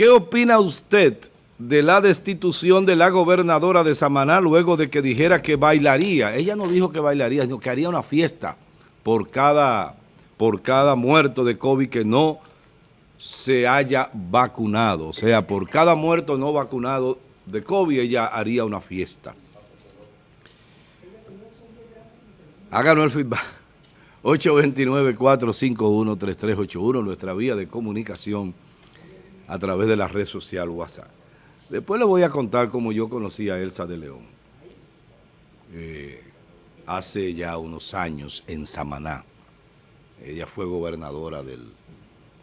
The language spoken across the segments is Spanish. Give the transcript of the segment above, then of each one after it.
¿Qué opina usted de la destitución de la gobernadora de Samaná luego de que dijera que bailaría? Ella no dijo que bailaría, sino que haría una fiesta por cada, por cada muerto de COVID que no se haya vacunado. O sea, por cada muerto no vacunado de COVID, ella haría una fiesta. Háganos el feedback. 829-451-3381, nuestra vía de comunicación a través de la red social WhatsApp. Después le voy a contar cómo yo conocí a Elsa de León. Eh, hace ya unos años en Samaná. Ella fue gobernadora del,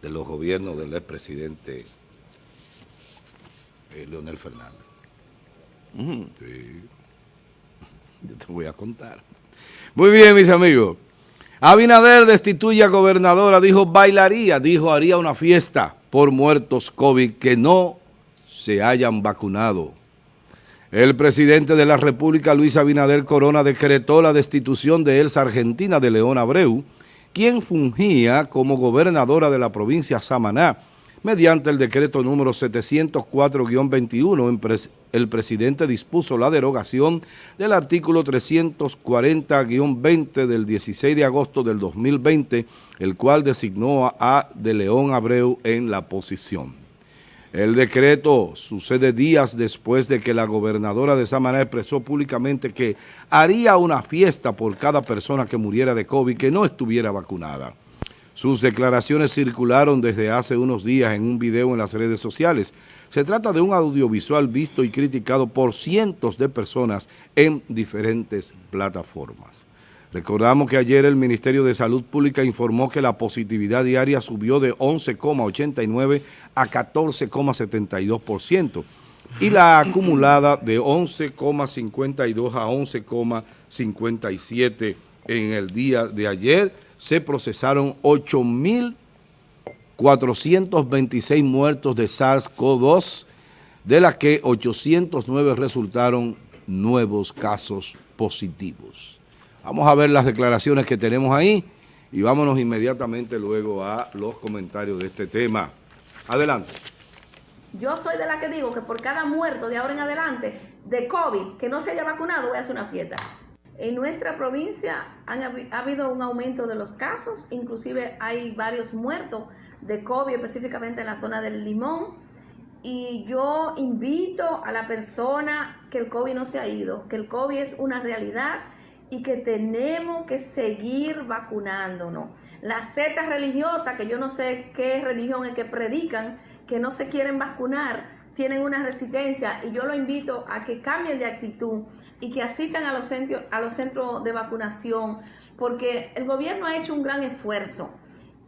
de los gobiernos del expresidente eh, Leonel Fernández. sí. Yo te voy a contar. Muy bien, mis amigos. Abinader destituye a gobernadora, dijo bailaría, dijo haría una fiesta por muertos COVID que no se hayan vacunado. El presidente de la República, Luis Abinader Corona, decretó la destitución de Elsa Argentina de León Abreu, quien fungía como gobernadora de la provincia Samaná, mediante el decreto número 704-21, el presidente dispuso la derogación del artículo 340-20 del 16 de agosto del 2020, el cual designó a De León Abreu en la posición. El decreto sucede días después de que la gobernadora de Samaná expresó públicamente que haría una fiesta por cada persona que muriera de COVID que no estuviera vacunada. Sus declaraciones circularon desde hace unos días en un video en las redes sociales. Se trata de un audiovisual visto y criticado por cientos de personas en diferentes plataformas. Recordamos que ayer el Ministerio de Salud Pública informó que la positividad diaria subió de 11,89 a 14,72% y la acumulada de 11,52 a 11,57 en el día de ayer se procesaron 8.426 muertos de SARS-CoV-2, de las que 809 resultaron nuevos casos positivos. Vamos a ver las declaraciones que tenemos ahí y vámonos inmediatamente luego a los comentarios de este tema. Adelante. Yo soy de la que digo que por cada muerto de ahora en adelante de COVID que no se haya vacunado voy a hacer una fiesta. En nuestra provincia ha habido un aumento de los casos, inclusive hay varios muertos de COVID, específicamente en la zona del Limón. Y yo invito a la persona que el COVID no se ha ido, que el COVID es una realidad y que tenemos que seguir vacunándonos. Las sectas religiosas, que yo no sé qué religión es que predican, que no se quieren vacunar, tienen una resistencia y yo lo invito a que cambien de actitud y que asistan a los, centros, a los centros de vacunación, porque el gobierno ha hecho un gran esfuerzo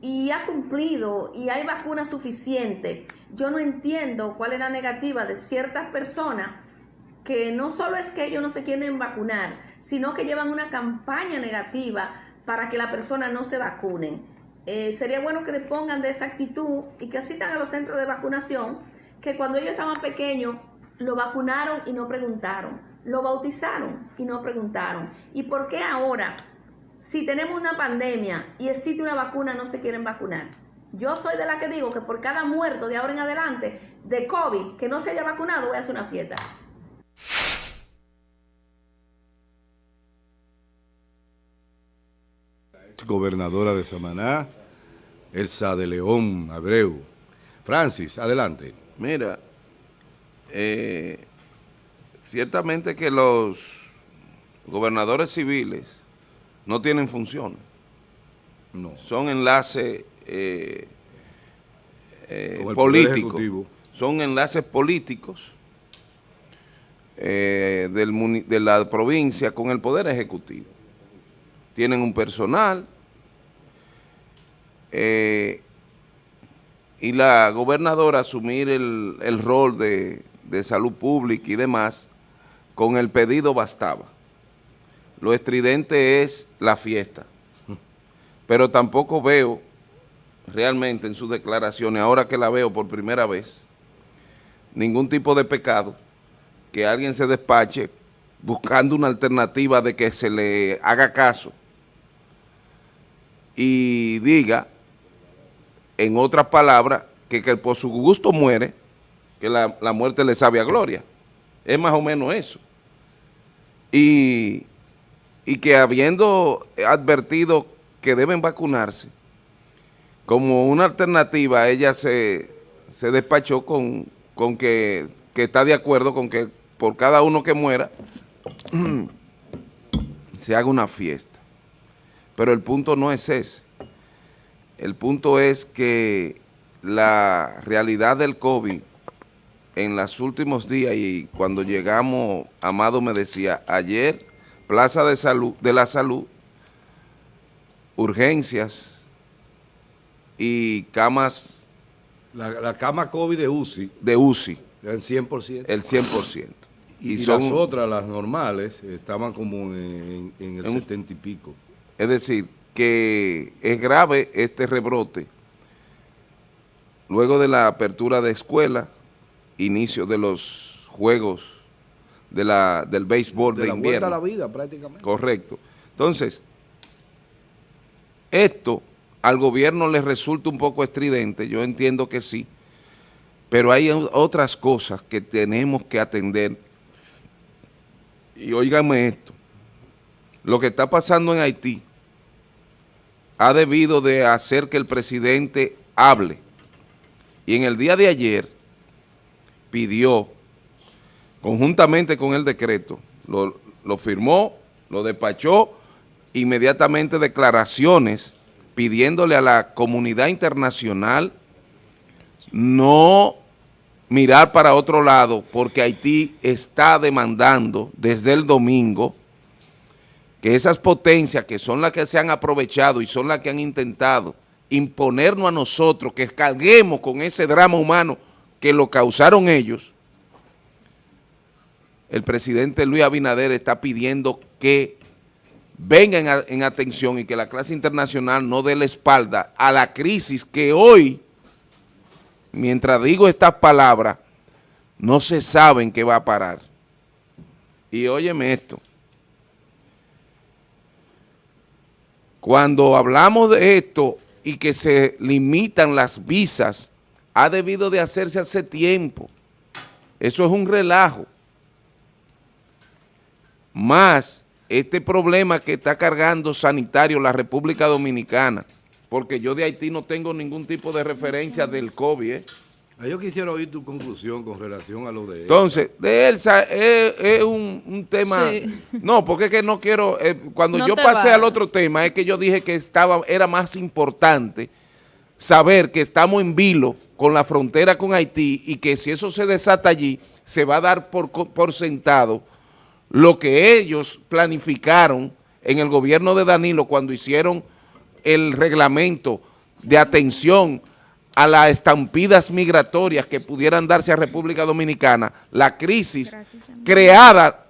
y ha cumplido y hay vacunas suficientes. Yo no entiendo cuál es la negativa de ciertas personas que no solo es que ellos no se quieren vacunar, sino que llevan una campaña negativa para que la persona no se vacunen. Eh, sería bueno que le pongan de esa actitud y que asistan a los centros de vacunación, que cuando ellos estaban pequeños lo vacunaron y no preguntaron lo bautizaron y no preguntaron. ¿Y por qué ahora, si tenemos una pandemia y existe una vacuna, no se quieren vacunar? Yo soy de la que digo que por cada muerto de ahora en adelante de COVID que no se haya vacunado, voy a hacer una fiesta. Gobernadora de Samaná, Elsa de León Abreu. Francis, adelante. Mira, eh, Ciertamente que los gobernadores civiles no tienen funciones. No. Son enlaces eh, eh, políticos. Son enlaces políticos eh, de la provincia con el Poder Ejecutivo. Tienen un personal y la gobernadora asumir el, el rol de, de salud pública y demás con el pedido bastaba. Lo estridente es la fiesta. Pero tampoco veo realmente en sus declaraciones, ahora que la veo por primera vez, ningún tipo de pecado que alguien se despache buscando una alternativa de que se le haga caso y diga, en otras palabras, que, por su gusto muere que la, la muerte le sabe a gloria. Es más o menos eso. Y, y que habiendo advertido que deben vacunarse, como una alternativa, ella se, se despachó con, con que, que está de acuerdo con que por cada uno que muera se haga una fiesta. Pero el punto no es ese. El punto es que la realidad del COVID en los últimos días y cuando llegamos, Amado me decía, ayer, Plaza de Salud de la Salud, urgencias y camas... La, la cama COVID de UCI. De UCI. El 100%. El 100%. Y, y son, las otras, las normales, estaban como en, en el en, 70 y pico. Es decir, que es grave este rebrote. Luego de la apertura de escuela, inicio de los juegos de la, del béisbol de, de la invierno. a la vida prácticamente. Correcto. Entonces, esto al gobierno le resulta un poco estridente, yo entiendo que sí, pero hay otras cosas que tenemos que atender. Y óigame esto, lo que está pasando en Haití ha debido de hacer que el presidente hable. Y en el día de ayer pidió, conjuntamente con el decreto, lo, lo firmó, lo despachó, inmediatamente declaraciones pidiéndole a la comunidad internacional no mirar para otro lado porque Haití está demandando desde el domingo que esas potencias que son las que se han aprovechado y son las que han intentado imponernos a nosotros, que carguemos con ese drama humano que lo causaron ellos, el presidente Luis Abinader está pidiendo que vengan en, en atención y que la clase internacional no dé la espalda a la crisis que hoy mientras digo estas palabras, no se sabe en qué va a parar. Y óyeme esto. Cuando hablamos de esto y que se limitan las visas, ha debido de hacerse hace tiempo. Eso es un relajo. Más este problema que está cargando sanitario la República Dominicana, porque yo de Haití no tengo ningún tipo de referencia del COVID. ¿eh? Ah, yo quisiera oír tu conclusión con relación a lo de Elsa. Entonces, de Elsa es, es un, un, tema... Sí. No, porque es que no quiero... Eh, cuando no yo pasé va. al otro tema, es que yo dije que estaba era más importante saber que estamos en vilo con la frontera con Haití y que si eso se desata allí, se va a dar por, por sentado lo que ellos planificaron en el gobierno de Danilo cuando hicieron el reglamento de atención a las estampidas migratorias que pudieran darse a República Dominicana, la crisis creada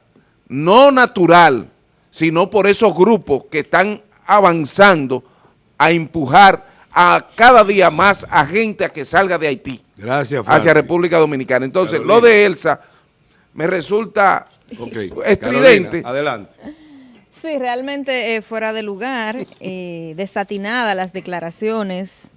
no natural, sino por esos grupos que están avanzando a empujar a cada día más a gente a que salga de Haití Gracias, hacia República Dominicana. Entonces, Carolina. lo de Elsa me resulta okay. estridente. Carolina, adelante. Sí, realmente eh, fuera de lugar, eh, desatinada las declaraciones.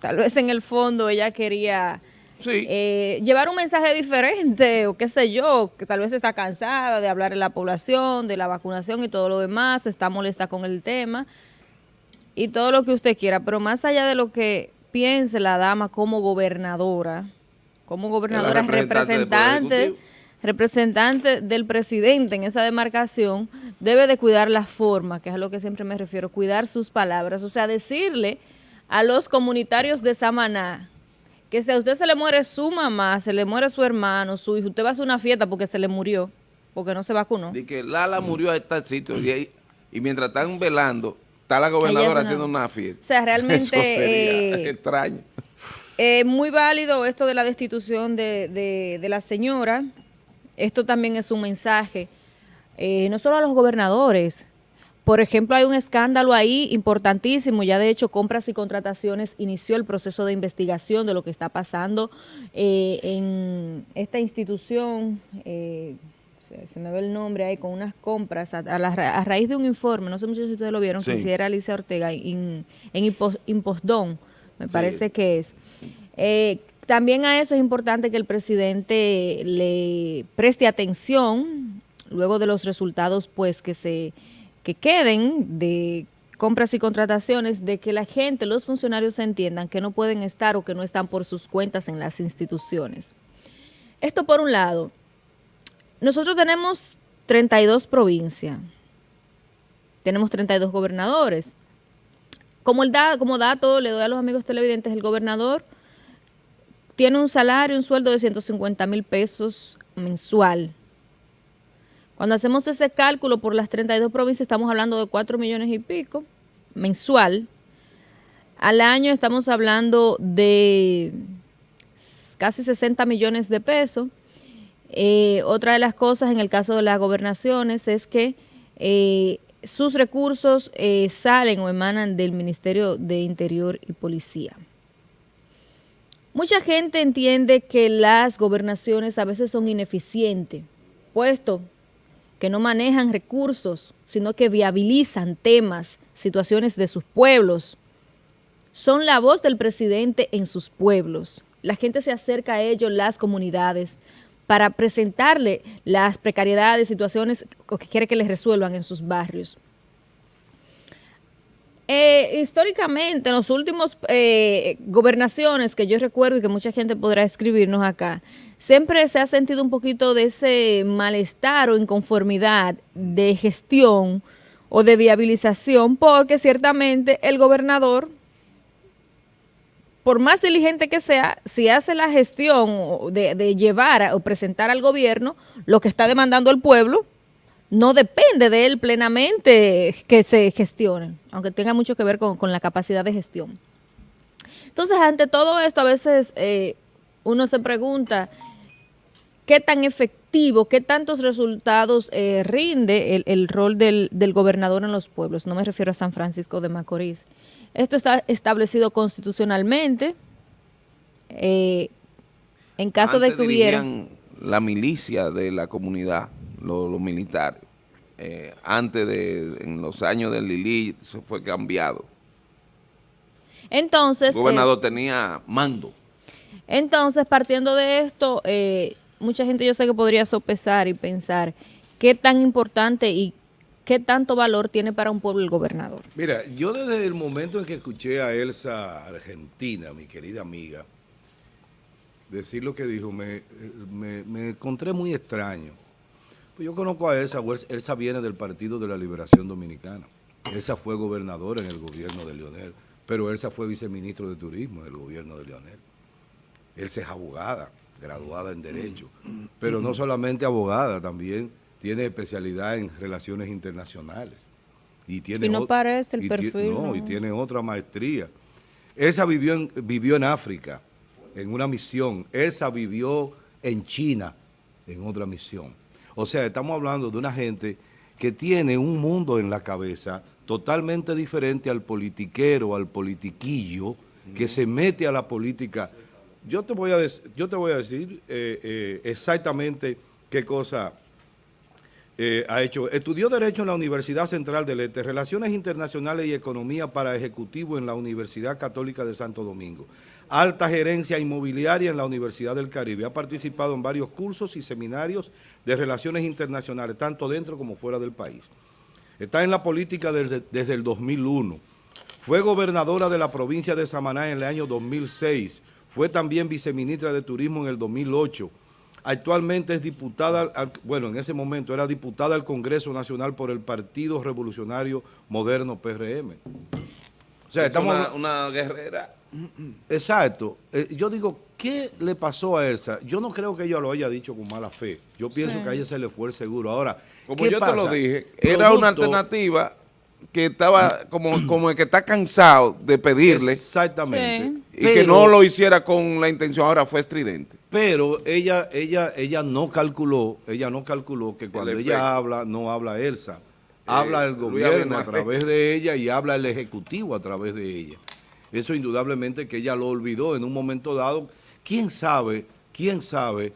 Tal vez en el fondo ella quería sí. eh, llevar un mensaje diferente o qué sé yo, que tal vez está cansada de hablar de la población, de la vacunación y todo lo demás, está molesta con el tema y todo lo que usted quiera. Pero más allá de lo que piense la dama como gobernadora, como gobernadora representante, representante representante del presidente en esa demarcación debe de cuidar la forma, que es a lo que siempre me refiero, cuidar sus palabras, o sea, decirle a los comunitarios de Samaná que si a usted se le muere su mamá, se le muere su hermano, su hijo, usted va a hacer una fiesta porque se le murió, porque no se vacunó. Y que Lala murió a este sitio y, y mientras están velando, está la gobernadora haciendo una fiesta. O sea, realmente... Eh, extraño. Eh, muy válido esto de la destitución de, de, de la señora, esto también es un mensaje, eh, no solo a los gobernadores. Por ejemplo, hay un escándalo ahí importantísimo, ya de hecho Compras y Contrataciones inició el proceso de investigación de lo que está pasando en esta institución, se, me ve el nombre ahí, con unas compras a, a, la, a, raíz de un informe, no sé mucho si ustedes lo vieron, sí. que hiciera Alicia Ortega en, en Impostón, me sí. parece que es. Eh, también a eso es importante que el presidente le preste atención luego de los resultados pues que se que queden de compras y contrataciones, de que la gente, los funcionarios entiendan que no pueden estar o que no están por sus cuentas en las instituciones. Esto por un lado. Nosotros tenemos 32 provincias, tenemos 32 gobernadores. Como, el da, como dato, le doy a los amigos televidentes, el gobernador tiene un salario, un sueldo de 150 mil pesos mensual. Cuando hacemos ese cálculo por las 32 provincias, estamos hablando de 4 millones y pico mensual. Al año estamos hablando de casi 60 millones de pesos. Eh, otra de las cosas en el caso de las gobernaciones es que eh, sus recursos eh, salen o emanan del Ministerio de Interior y Policía. Mucha gente entiende que las gobernaciones a veces son ineficientes, puesto que no manejan recursos, sino que viabilizan temas, situaciones de sus pueblos. Son la voz del presidente en sus pueblos. La gente se acerca a ellos, las comunidades, para presentarle las precariedades, situaciones que quiere que les resuelvan en sus barrios. Eh, históricamente, en los últimos eh, gobernaciones que yo recuerdo y que mucha gente podrá escribirnos acá, siempre se ha sentido un poquito de ese malestar o inconformidad de gestión o de viabilización, porque ciertamente el gobernador, por más diligente que sea, si hace la gestión de, llevar o presentar al gobierno lo que está demandando el pueblo, no depende de él plenamente que se gestione, aunque tenga mucho que ver con, la capacidad de gestión. Entonces, ante todo esto, a veces eh, uno se pregunta qué tan efectivo, qué tantos resultados eh, rinde el, rol del, gobernador en los pueblos. No me refiero a San Francisco de Macorís. Esto está establecido constitucionalmente. Eh, en caso de que hubiera... la milicia de la comunidad los, militares. Eh, antes de, en los años del Lili, eso fue cambiado. Entonces... El gobernador eh, tenía mando. Entonces, partiendo de esto, eh, mucha gente yo sé que podría sopesar y pensar qué tan importante y qué tanto valor tiene para un pueblo el gobernador. Mira, yo desde el momento en que escuché a Elsa Argentina, mi querida amiga, decir lo que dijo, me, me encontré muy extraño pues yo conozco a Elsa, Elsa viene del Partido de la Liberación Dominicana. Elsa fue gobernadora en el gobierno de Leonel, pero Elsa fue viceministro de Turismo en el gobierno de Leonel. Elsa es abogada, graduada en Derecho, pero no solamente abogada, también tiene especialidad en relaciones internacionales. Y, tiene no parece el perfil. No, y tiene otra maestría. Elsa vivió en, vivió en África, en una misión. Elsa vivió en China, en otra misión. O sea, estamos hablando de una gente que tiene un mundo en la cabeza totalmente diferente al politiquero, al politiquillo, que se mete a la política. Yo te voy a, yo te voy a decir eh, eh, exactamente qué cosa eh, ha hecho. Estudió Derecho en la Universidad Central del Este, Relaciones Internacionales y Economía para Ejecutivo en la Universidad Católica de Santo Domingo alta gerencia inmobiliaria en la Universidad del Caribe. Ha participado en varios cursos y seminarios de relaciones internacionales, tanto dentro como fuera del país. Está en la política desde, desde el 2001. Fue gobernadora de la provincia de Samaná en el año 2006. Fue también viceministra de Turismo en el 2008. Actualmente es diputada, bueno, en ese momento era diputada al Congreso Nacional por el Partido Revolucionario Moderno PRM. O sea, estamos... Una, una guerrera Exacto. Eh, yo digo, ¿qué le pasó a Elsa? Yo no creo que ella lo haya dicho con mala fe. Yo pienso que a ella se le fue el seguro. Ahora, como yo te lo dije, era una alternativa que estaba como, como el que está cansado de pedirle. Exactamente. Y que no lo hiciera con la intención, ahora fue estridente. Pero ella, ella, ella no calculó, ella no calculó que cuando ella habla, no habla Elsa. Habla eh, el gobierno a través de ella y habla el ejecutivo a través de ella. Eso indudablemente que ella lo olvidó en un momento dado. ¿Quién sabe, quién sabe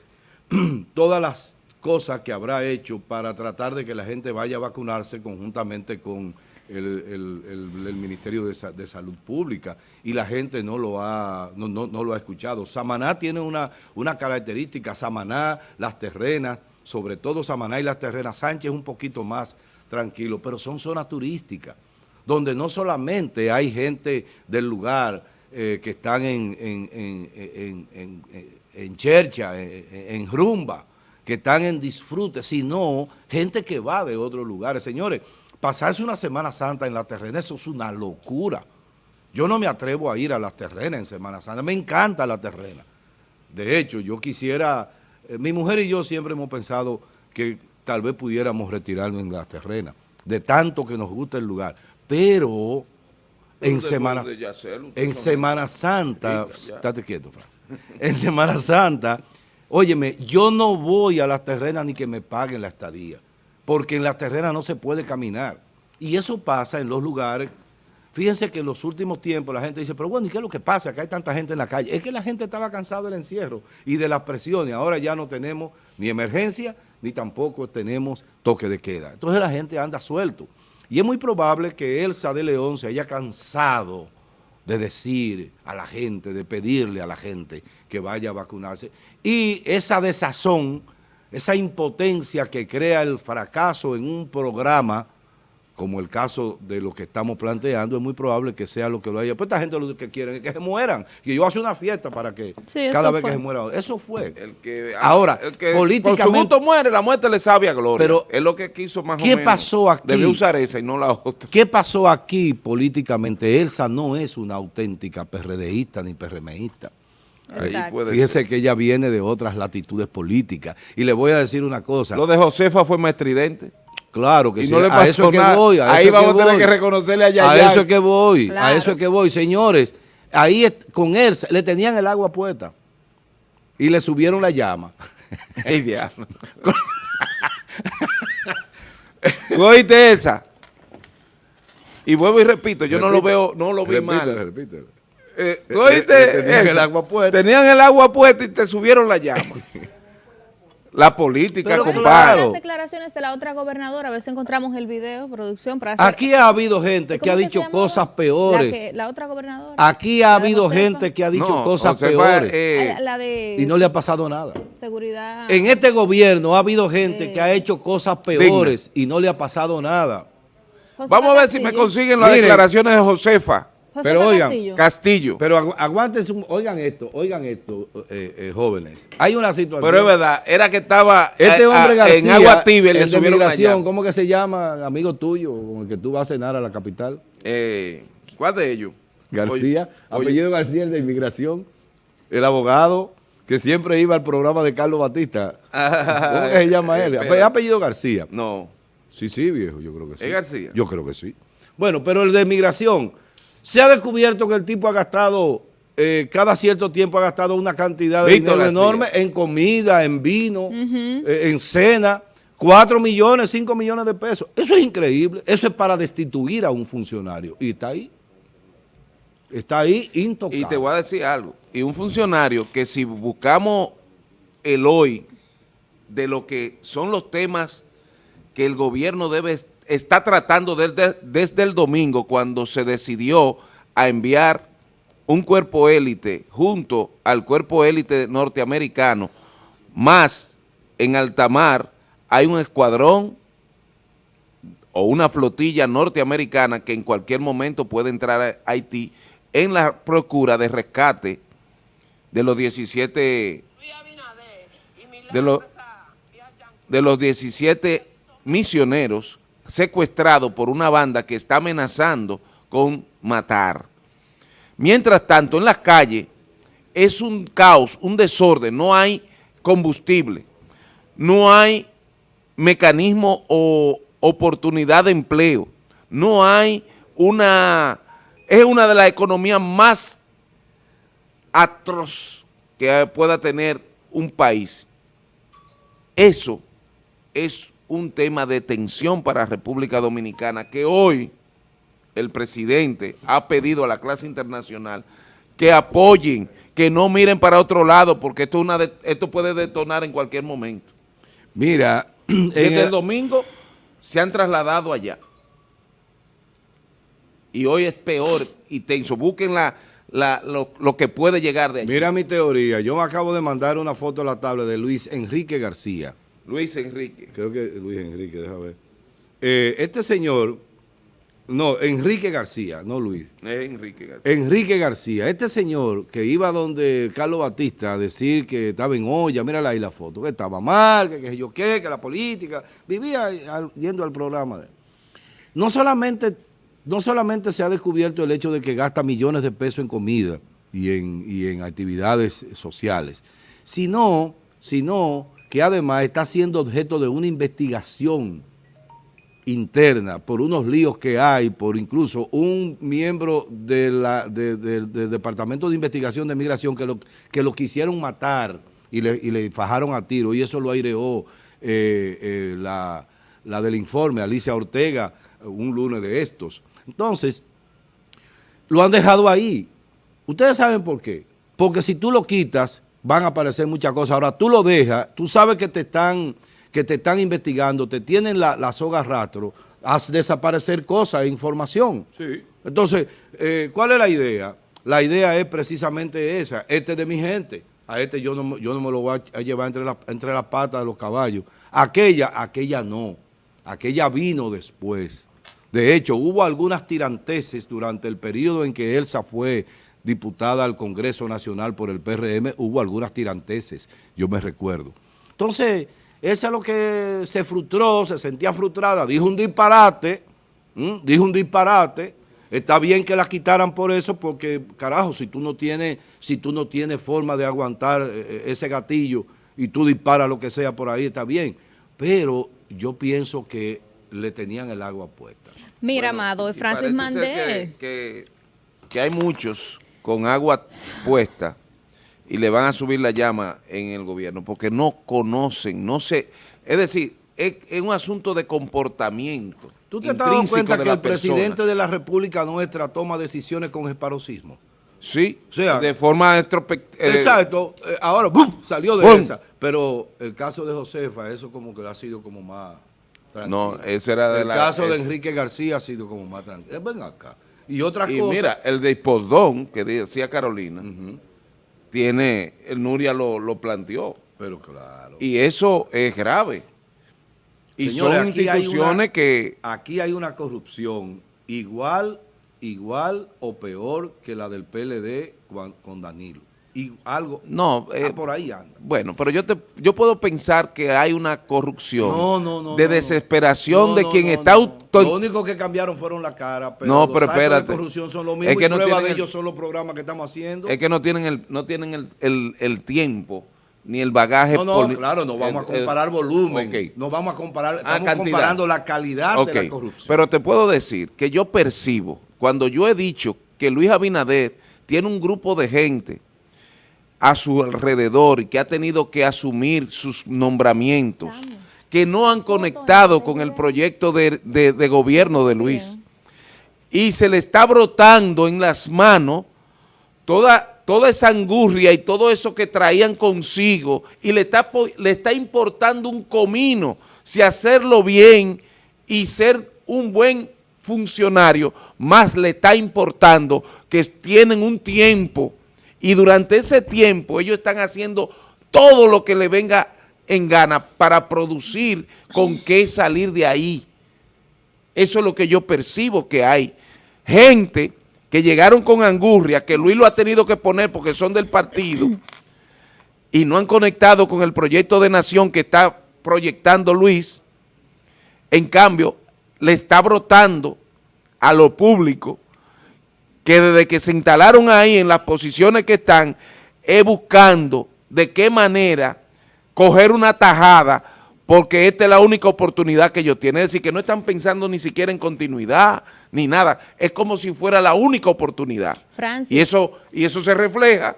todas las cosas que habrá hecho para tratar de que la gente vaya a vacunarse conjuntamente con el, Ministerio de, Salud Pública y la gente no lo ha, no, lo ha escuchado. Samaná tiene una, una característica, Samaná, las terrenas, sobre todo Samaná y las terrenas, Sánchez un poquito más tranquilo, pero son zonas turísticas, donde no solamente hay gente del lugar eh, que están en, en, en, en chercha, en rumba, que están en disfrute, sino gente que va de otros lugares. Señores, pasarse una Semana Santa en la terrena, eso es una locura. Yo no me atrevo a ir a las terrenas en Semana Santa, me encanta la terrena. De hecho, yo quisiera, eh, mi mujer y yo siempre hemos pensado que tal vez pudiéramos retirarnos en las terrenas, de tanto que nos gusta el lugar. Pero en Semana, en Semana Santa, estate quieto, en Semana Santa, óyeme, yo no voy a las terrenas ni que me paguen la estadía porque en la terrena no se puede caminar. Y eso pasa en los lugares. Fíjense que en los últimos tiempos la gente dice, pero bueno, ¿y qué es lo que pasa? Que hay tanta gente en la calle. Es que la gente estaba cansada del encierro y de las presiones. Ahora ya no tenemos ni emergencia, ni tampoco tenemos toque de queda. Entonces la gente anda suelto. Y es muy probable que Elsa de León se haya cansado de decir a la gente, de pedirle a la gente que vaya a vacunarse. Y esa desazón esa impotencia que crea el fracaso en un programa, como el caso de lo que estamos planteando, es muy probable que sea lo que lo haya. Pues esta gente lo que quieren es que se mueran. Que yo hace una fiesta para que cada vez que se muera. Eso fue. El que, Ahora, el que políticamente... Por su gusto muere, la muerte le sabe a gloria. Pero es lo que quiso más ¿qué pasó aquí? Debió usar esa y no la otra. ¿Qué pasó aquí políticamente? Elsa no es una auténtica PRDista ni PRMista. Fíjese que ella viene de otras latitudes políticas. Y le voy a decir una cosa. Lo de Josefa fue más estridente. Claro que sí. No le pasó a eso es que voy. ahí vamos a tener que reconocerle a Yaya. A eso es que voy. A eso es que voy. Señores, ahí con él le tenían el agua puesta. Y le subieron la llama. ¡Ey, diablo! ¿Oíste esa? Y vuelvo y repito, yo no lo veo, no lo vi mal. Repítelo. Eh, ¿tú tenían el agua puesta. Tenían el agua puesta y te subieron la llama. la política, compadre. Las declaraciones de la otra gobernadora, a ver si encontramos el video, producción. Para Aquí ha habido gente que ha dicho cosas peores. La, otra gobernadora. Aquí ha habido gente que ha dicho cosas peores. Eh, y no le ha pasado nada. Seguridad. En este gobierno ha habido gente que ha hecho cosas peores y no le ha pasado nada. Vamos a ver si me consiguen las declaraciones de Josefa pero oigan, Castillo. Pero aguántense, oigan esto, oigan esto, eh, eh, jóvenes. Hay una situación. Pero es verdad, era que estaba este hombre García, en agua tibia, le subieron migración, ¿Cómo que se llama, amigo tuyo, con el que tú vas a cenar a la capital? Eh, ¿Cuál de ellos? García, apellido García, el de inmigración, el abogado que siempre iba al programa de Carlos Batista. ¿Cómo que se llama él? ¿Es apellido García? No. Sí, sí, viejo, yo creo que sí. ¿Es García? Yo creo que sí. Bueno, pero el de inmigración se ha descubierto que el tipo ha gastado, eh, cada cierto tiempo ha gastado una cantidad de dinero enorme en comida, en vino, eh, en cena, 4 millones, 5 millones de pesos. Eso es increíble. Eso es para destituir a un funcionario. Y está ahí. Está ahí intocable. Y te voy a decir algo. Y un funcionario que si buscamos el hoy de lo que son los temas que el gobierno debe está tratando desde, el domingo cuando se decidió a enviar un cuerpo élite junto al cuerpo élite norteamericano, más en alta mar hay un escuadrón o una flotilla norteamericana que en cualquier momento puede entrar a Haití en la procura de rescate de los 17 de los, de los 17 misioneros secuestrado por una banda que está amenazando con matar. Mientras tanto, en las calles es un caos, un desorden, no hay combustible, no hay mecanismo o oportunidad de empleo, no hay una, es una de las economías más atroz que pueda tener un país. Eso es un tema de tensión para República Dominicana que hoy el presidente ha pedido a la clase internacional que apoyen, que no miren para otro lado, porque esto, una esto puede detonar en cualquier momento. Mira, desde el, domingo se han trasladado allá. y hoy es peor y tenso. Busquen la, lo, que puede llegar de ahí. Mira mi teoría, yo me acabo de mandar una foto a la tabla de Luis Enrique García. Luis Enrique. Creo que Luis Enrique, déjame ver. Eh, este señor no, Enrique García, no Luis. Enrique García. Enrique García. Este señor que iba donde Carlos Batista a decir que estaba en olla, mírala ahí la foto, que estaba mal, que, yo qué, que la política, vivía yendo al programa. No solamente, no solamente se ha descubierto el hecho de que gasta millones de pesos en comida y en, y en actividades sociales, sino, sino que además está siendo objeto de una investigación interna, por unos líos que hay, por incluso un miembro del Departamento de Investigación de Migración que lo, que lo quisieron matar y le, y le fajaron a tiro, y eso lo aireó eh, eh, la, la del informe, Alicia Ortega, un lunes de estos. Entonces, lo han dejado ahí. Ustedes saben por qué. Porque si tú lo quitas, van a aparecer muchas cosas. Ahora, tú lo dejas, tú sabes que te están que te están investigando, te tienen la, soga rastro, haz desaparecer cosas, e información. Sí. Entonces, eh, ¿cuál es la idea? La idea es precisamente esa, este de mi gente, a este yo no, yo no me lo voy a llevar entre, entre las patas de los caballos. Aquella, aquella no, aquella vino después. De hecho, hubo algunas tiranteses durante el periodo en que Elsa fue diputada al Congreso Nacional por el PRM, hubo algunas tiranteses, yo me recuerdo. Entonces, esa es lo que se frustró, se sentía frustrada, dijo un disparate, dijo un disparate, está bien que la quitaran por eso porque, carajo, si tú no tienes, si tú no tienes forma de aguantar eh, eh, ese gatillo y tú disparas lo que sea por ahí, está bien, pero yo pienso que le tenían el agua puesta. Mira, Amado, Francis Mandel. Que, que hay muchos con agua puesta y le van a subir la llama en el gobierno porque no conocen, no sé, es decir, es, un asunto de comportamiento. ¿Tú te has dado cuenta que el presidente de la República nuestra toma decisiones con esparosismo? Sí, o sea, de forma. Eh, exacto, eh, ahora salió de esa. Pero el caso de Josefa, eso como que ha sido como más tranquilo. No, ese era de el caso de Enrique García ha sido como más tranquilo. Eh, ven acá. Y otra y cosa. mira, el de Posdón, que decía Carolina, tiene, el Nuria lo, lo planteó. Pero claro. Y eso es grave. Y son instituciones que... Aquí hay una corrupción igual, igual o peor que la del PLD con Danilo y algo no ah, eh, por ahí anda. Bueno, pero yo te yo puedo pensar que hay una corrupción de desesperación de quien está Lo único que cambiaron fueron la cara, pero no, pero espérate. de corrupción son los mismos es que no de ellos son los programas que estamos haciendo. Es que no tienen el no tienen el, el, tiempo ni el bagaje. No, no, claro, no vamos a comparar volumen, no vamos a comparar, ah, estamos comparando la calidad de la corrupción. Pero te puedo decir que yo percibo, cuando yo he dicho que Luis Abinader tiene un grupo de gente a su alrededor y que ha tenido que asumir sus nombramientos, que no han conectado con el proyecto de, gobierno de Luis. Y se le está brotando en las manos toda, toda esa angurria y todo eso que traían consigo y le está, le está importando un comino si hacerlo bien y ser un buen funcionario, más le está importando que tienen un tiempo y durante ese tiempo ellos están haciendo todo lo que le venga en gana para producir con qué salir de ahí. Eso es lo que yo percibo que hay. Gente que llegaron con angurria, que Luis lo ha tenido que poner porque son del partido y no han conectado con el proyecto de nación que está proyectando Luis. En cambio, le está brotando a lo público que desde que se instalaron ahí en las posiciones que están, es buscando de qué manera coger una tajada, porque esta es la única oportunidad que ellos tienen. Es decir, que no están pensando ni siquiera en continuidad, ni nada. Es como si fuera la única oportunidad. Y eso, y eso se refleja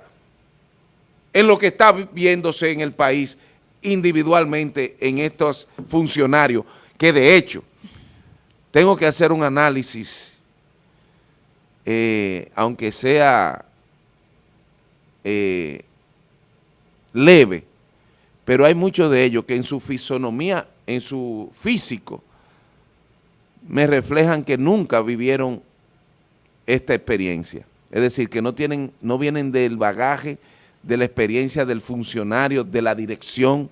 en lo que está viéndose en el país individualmente en estos funcionarios, que de hecho, tengo que hacer un análisis eh, aunque sea eh, leve, pero hay muchos de ellos que en su fisonomía, en su físico, me reflejan que nunca vivieron esta experiencia. Es decir, que no, tienen, no vienen del bagaje de la experiencia del funcionario, de la dirección.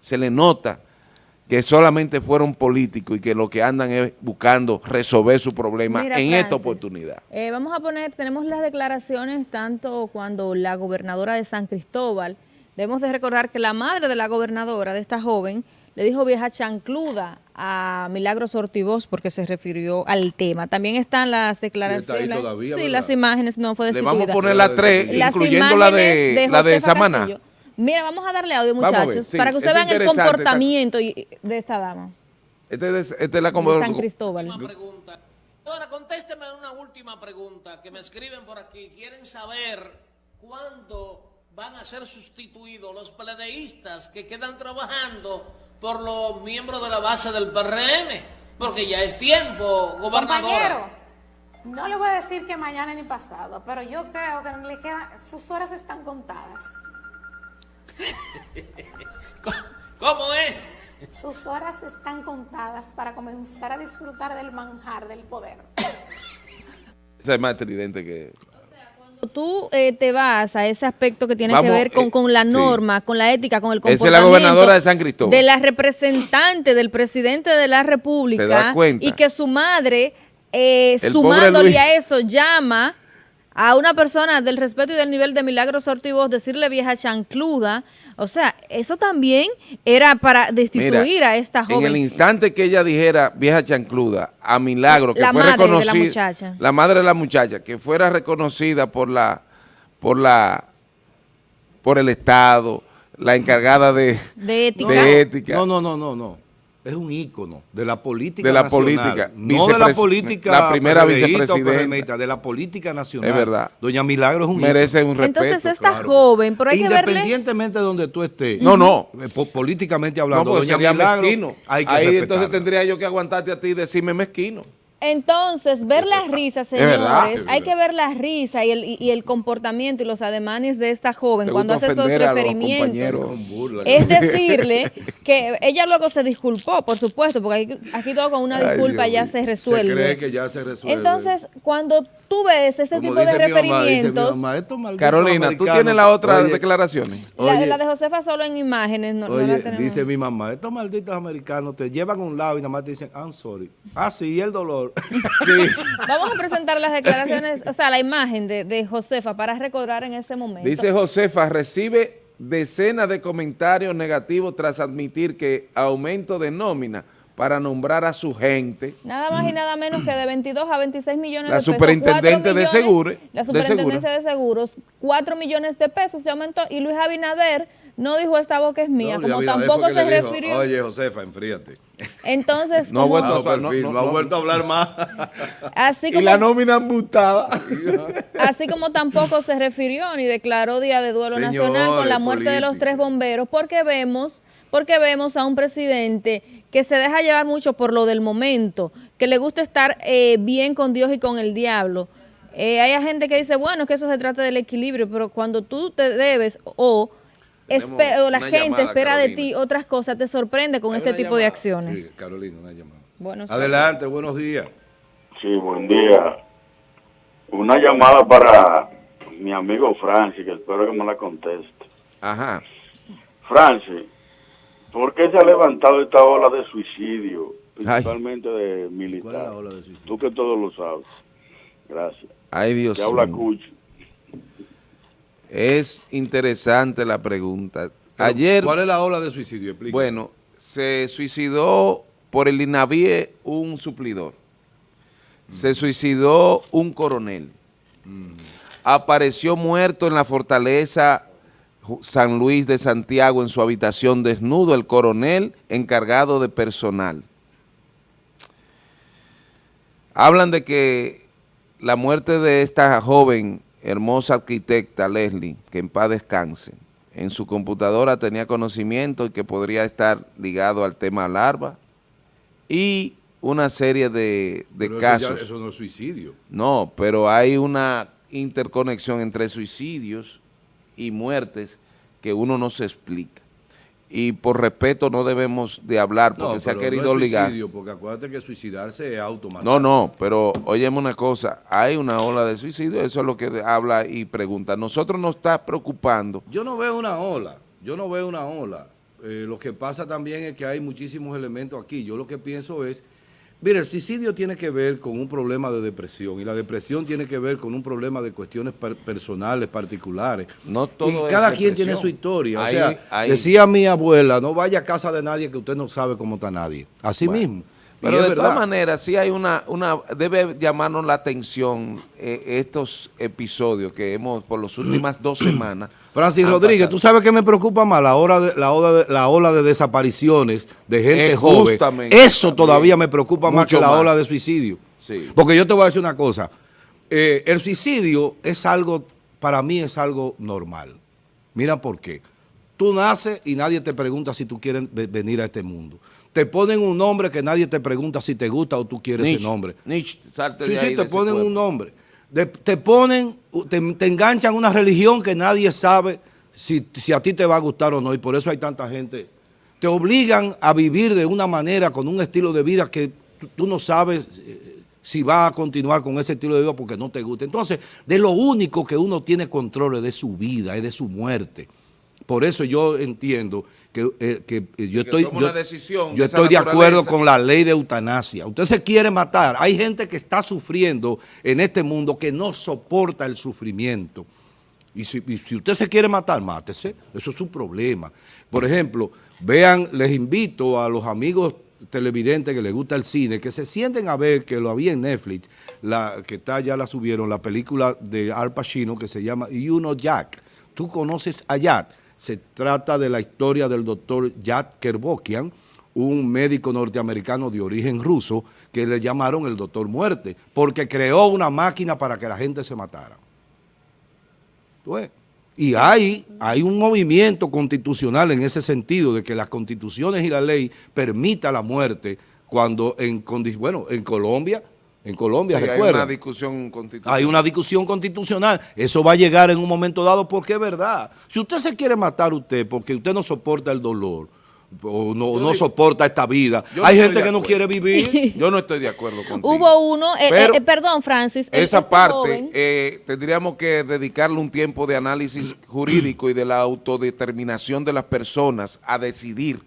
Se le nota que solamente fueron políticos y que lo que andan es buscando resolver su problema en esta oportunidad. Eh, vamos a poner, tenemos las declaraciones tanto cuando la gobernadora de San Cristóbal, debemos de recordar que la madre de la gobernadora, de esta joven, le dijo vieja chancluda a Milagros Ortivoz porque se refirió al tema. También están las declaraciones. sí, las imágenes no fue destituida. Le vamos a poner las tres, incluyendo la de, la de Samana. Mira, vamos a darle audio, muchachos, para que ustedes vean el comportamiento de esta dama. Este es, este es la de San Cristóbal. Ahora, contésteme una última pregunta que me escriben por aquí. Quieren saber cuándo van a ser sustituidos los pledeístas que quedan trabajando por los miembros de la base del PRM, porque ya es tiempo, gobernador. no le voy a decir que mañana ni pasado, pero yo creo que le queda, sus horas están contadas. ¿Cómo es? Sus horas están contadas para comenzar a disfrutar del manjar del poder. Ese es más tridente que tú eh, te vas a ese aspecto que tiene que ver con, eh, con la norma, con la ética, con el comportamiento. Esa es la gobernadora de San Cristóbal. De la representante del presidente de la República. Y que su madre, eh, sumándole a eso, llama a una persona del respeto y del nivel de Milagros Ortivoz, decirle vieja chancluda, o sea, eso también era para destituir a esta joven. En el instante que ella dijera vieja chancluda a Milagro, que la fue madre reconocida, de la, muchacha. la madre de la muchacha, que fuera reconocida por la, por la, por el Estado, la encargada de, de ética. De ética. No, no, no, no, no es un ícono de la política de la política no de la política la primera vicepresidenta. de la política nacional. Es verdad. Doña Milagro es un merece un respeto entonces esta joven pero hay independientemente de donde tú estés no no. eh, políticamente hablando no, doña Milagro mezquino. hay que ahí entonces tendría yo que aguantarte a ti y decirme mezquino entonces, ver las risas, señores, hay que ver las risas y el, y el comportamiento y los ademanes de esta joven cuando hace esos referimientos. Es decirle que ella luego se disculpó, por supuesto, porque aquí, todo con una disculpa ya se resuelve. Se cree que ya se resuelve. Entonces, cuando tú ves este tipo de referimientos... Carolina, ¿tú tienes las otras declaraciones? La, la, de Josefa solo en imágenes, no, la tenemos. dice mi mamá, estos malditos americanos te llevan a un lado y nada más te dicen, I'm sorry. Ah, sí, y el dolor. Vamos a presentar las declaraciones, o sea, la imagen de, Josefa para recordar en ese momento. Dice Josefa, recibe decenas de comentarios negativos tras admitir que aumento de nómina para nombrar a su gente. Nada más y nada menos que de 22 a 26 millones de pesos. La superintendente de seguros. La superintendencia de, seguros, 4 millones de pesos se aumentó y Luis Abinader no dijo esta boca es mía, como tampoco se refirió. Oye, Josefa, enfríate. Entonces, no, ha vuelto, a, no, vuelto a hablar más. Así como, y la nómina mutada. así como tampoco se refirió ni declaró Día de Duelo Nacional con la muerte de los tres bomberos, porque vemos, porque vemos a un presidente que se deja llevar mucho por lo del momento, que le gusta estar eh, bien con Dios y con el diablo. Eh, hay gente que dice, bueno, que eso se trata del equilibrio, pero cuando tú te debes o o la gente espera de ti otras cosas, te sorprende con este tipo de acciones. Sí, Carolina, una llamada. Adelante, buenos días. Sí, buen día. Una llamada para mi amigo Francis, que espero que me la conteste. Ajá. Francis, ¿por qué se ha levantado esta ola de suicidio, principalmente de militares? Tú que todo lo sabes. Gracias. Ay, Dios mío. habla Cucho. Es interesante la pregunta. Ayer, ¿Cuál es la ola de suicidio? Bueno, se suicidó por el INAVIE un suplidor. Se suicidó un coronel. Apareció muerto en la fortaleza San Luis de Santiago en su habitación desnudo el coronel encargado de personal. Hablan de que la muerte de esta joven hermosa arquitecta Leslie, que en paz descanse, en su computadora tenía conocimiento y que podría estar ligado al tema larva y una serie de, casos. Eso, no es suicidio. No, pero hay una interconexión entre suicidios y muertes que uno no se explica. Y por respeto no debemos de hablar porque se ha querido no es. Suicidio, porque acuérdate que suicidarse es automático. No, no, pero óyeme una cosa, hay una ola de suicidio, eso es lo que habla y pregunta. Nosotros nos está preocupando. Yo no veo una ola, yo no veo una ola. Eh, lo que pasa también es que hay muchísimos elementos aquí. Yo lo que pienso es Mira, el suicidio tiene que ver con un problema de depresión y la depresión tiene que ver con un problema de cuestiones personales, particulares. No todo y cada quien tiene su historia. o sea, decía mi abuela, no vaya a casa de nadie que usted no sabe cómo está nadie. Así mismo. Pero de todas maneras, sí hay una, una, debe llamarnos la atención eh, estos episodios que hemos por las últimas dos semanas. Francis Rodríguez, ¿tú sabes qué me preocupa más? La, hora de, la, ola de, la ola de desapariciones de gente joven. Eso todavía me preocupa más que la ola de suicidio. Porque yo te voy a decir una cosa. Eh, el suicidio es algo, para mí es algo normal. Mira por qué. Tú naces y nadie te pregunta si tú quieres venir a este mundo te ponen un nombre que nadie te pregunta si te gusta o tú quieres ese nombre. sí, sí, te ponen un nombre. te ponen, te, enganchan una religión que nadie sabe si, a ti te va a gustar o no, y por eso hay tanta gente. Te obligan a vivir de una manera, con un estilo de vida que tú, no sabes eh, si va a continuar con ese estilo de vida porque no te gusta. Entonces, de lo único que uno tiene control es de su vida, es de su muerte. Por eso yo entiendo que, eh, eh, yo estoy, yo, estoy de acuerdo con la ley de eutanasia. Usted se quiere matar. Hay gente que está sufriendo en este mundo que no soporta el sufrimiento. Y si, usted se quiere matar, mátese. Eso es un problema. Por ejemplo, vean, les invito a los amigos televidentes que les gusta el cine, que se sienten a ver, que lo había en Netflix, la que está ya la subieron, la película de Al Pacino que se llama You Know Jack. Tú conoces a Jack se trata de la historia del doctor Yad Kerbokian, un médico norteamericano de origen ruso que le llamaron el doctor muerte, porque creó una máquina para que la gente se matara. Y hay, hay un movimiento constitucional en ese sentido, de que las constituciones y la ley permita la muerte cuando en, bueno, en Colombia en Colombia, Hay una discusión constitucional. Hay una discusión constitucional. Eso va a llegar en un momento dado porque es verdad. Si usted se quiere matar usted porque usted no soporta el dolor o no, no soporta esta vida, hay gente que no quiere vivir. Yo no estoy de acuerdo contigo. Hubo uno, eh, eh, perdón Francis. Esa este parte eh, tendríamos que dedicarle un tiempo de análisis jurídico y de la autodeterminación de las personas a decidir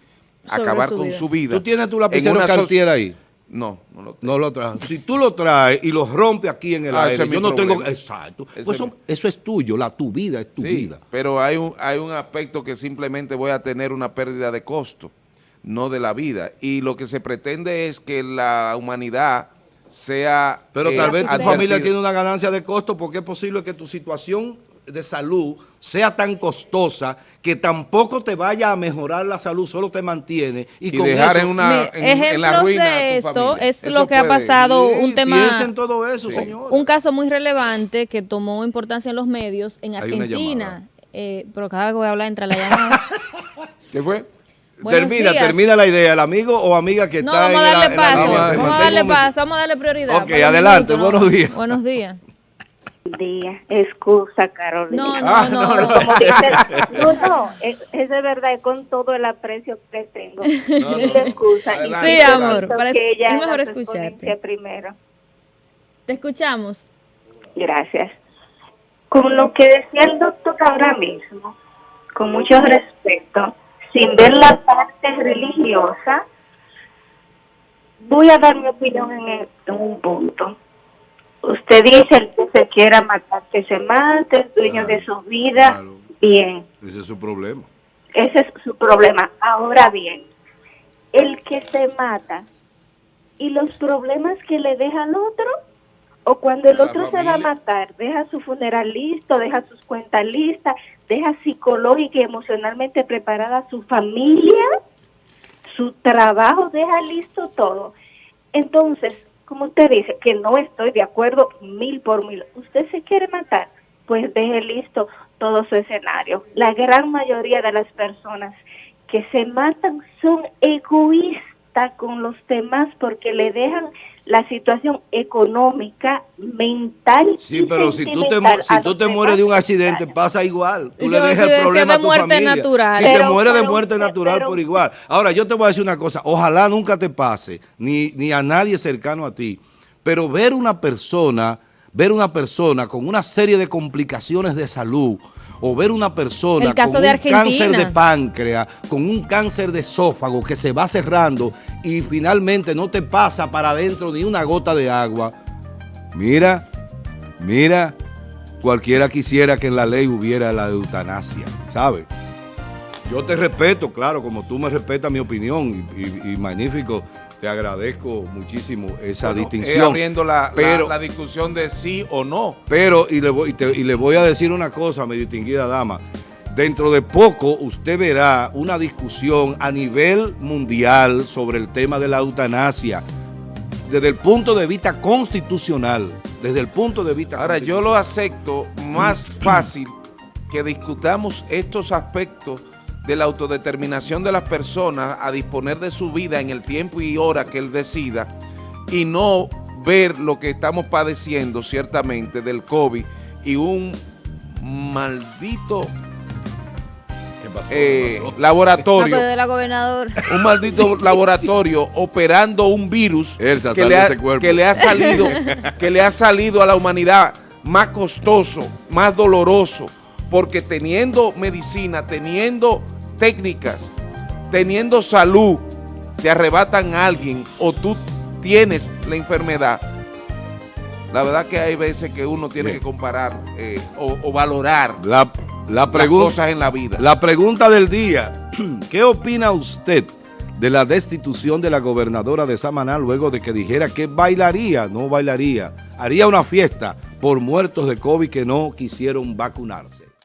acabar con su vida. ¿Tú tienes tu lapicero Cartier ahí? No, no lo, no lo. Si tú lo traes y lo rompes aquí en el ah, aire, yo no tengo... Exacto. Pues eso, es tuyo, la tu vida es tu vida. pero hay un, hay un aspecto que simplemente voy a tener una pérdida de costo, no de la vida. Y lo que se pretende es que la humanidad sea... Pero tal vez tu familia tiene una ganancia de costo porque es posible que tu situación de salud sea tan costosa que tampoco te vaya a mejorar la salud, solo te mantiene y, dejar en, una, en, la ruina de esto es lo que ha pasado, un tema, todo eso, señor. un caso muy relevante que tomó importancia en los medios en Argentina, eh, pero cada vez que voy a hablar entra la llamada. ¿Qué fue? termina, termina la idea, el amigo o amiga que está vamos a darle paso, vamos a darle paso, vamos a darle prioridad. Ok, adelante, buenos días. Buenos días día. Excusa, Carolina. No, no, ah, no. No, no, es, de verdad, con todo el aprecio que tengo. No, excusa. sí, amor, que es mejor escucharte. primero. Te escuchamos. Gracias. Con lo que decía el doctor ahora mismo, con mucho respeto, sin ver la parte religiosa, voy a dar mi opinión en un punto Usted dice el que se quiera matar, que se mate, es dueño de su vida, bien. Ese es su problema. Ese es su problema. Ahora bien, el que se mata y los problemas que le deja al otro, o cuando el otro se va a matar, deja su funeral listo, deja sus cuentas listas, deja psicológica y emocionalmente preparada su familia, su trabajo, deja listo todo. Entonces, como usted dice, que no estoy de acuerdo mil por mil. ¿Usted se quiere matar? Pues deje listo todo su escenario. La gran mayoría de las personas que se matan son egoístas. Con los demás porque le dejan la situación económica, mental. Sí, pero si tú te, si tú te mueres de un accidente, pasa igual. Tú le dejas el problema a tu familia. Natural. Si te mueres de muerte natural por igual. Ahora, yo te voy a decir una cosa. Ojalá nunca te pase, ni, ni a nadie cercano a ti. Pero ver una persona, ver una persona con una serie de complicaciones de salud, o ver una persona con un cáncer de páncreas, con un cáncer de esófago que se va cerrando y finalmente no te pasa para adentro ni una gota de agua. Mira, mira, cualquiera quisiera que en la ley hubiera la eutanasia, ¿sabes? Yo te respeto, claro, como tú me respetas mi opinión y magnífico te agradezco muchísimo esa distinción. abriendo la, la, discusión de sí o no. Pero, y le, voy, y, le voy a decir una cosa, mi distinguida dama. Dentro de poco usted verá una discusión a nivel mundial sobre el tema de la eutanasia desde el punto de vista constitucional. Desde el punto de vista Ahora, yo lo acepto más fácil que discutamos estos aspectos de la autodeterminación de las personas a disponer de su vida en el tiempo y hora que él decida y no ver lo que estamos padeciendo ciertamente del COVID y un maldito eh, laboratorio. Un maldito laboratorio operando un virus que le, que le ha salido que le ha salido a la humanidad más costoso, más doloroso, porque teniendo medicina, teniendo técnicas, teniendo salud, te arrebatan a alguien o tú tienes la enfermedad, la verdad que hay veces que uno tiene que comparar eh, o, valorar la, la pregunta, las cosas en la vida. La pregunta del día, ¿qué opina usted de la destitución de la gobernadora de Samaná luego de que dijera que bailaría, no bailaría, haría una fiesta por muertos de COVID que no quisieron vacunarse?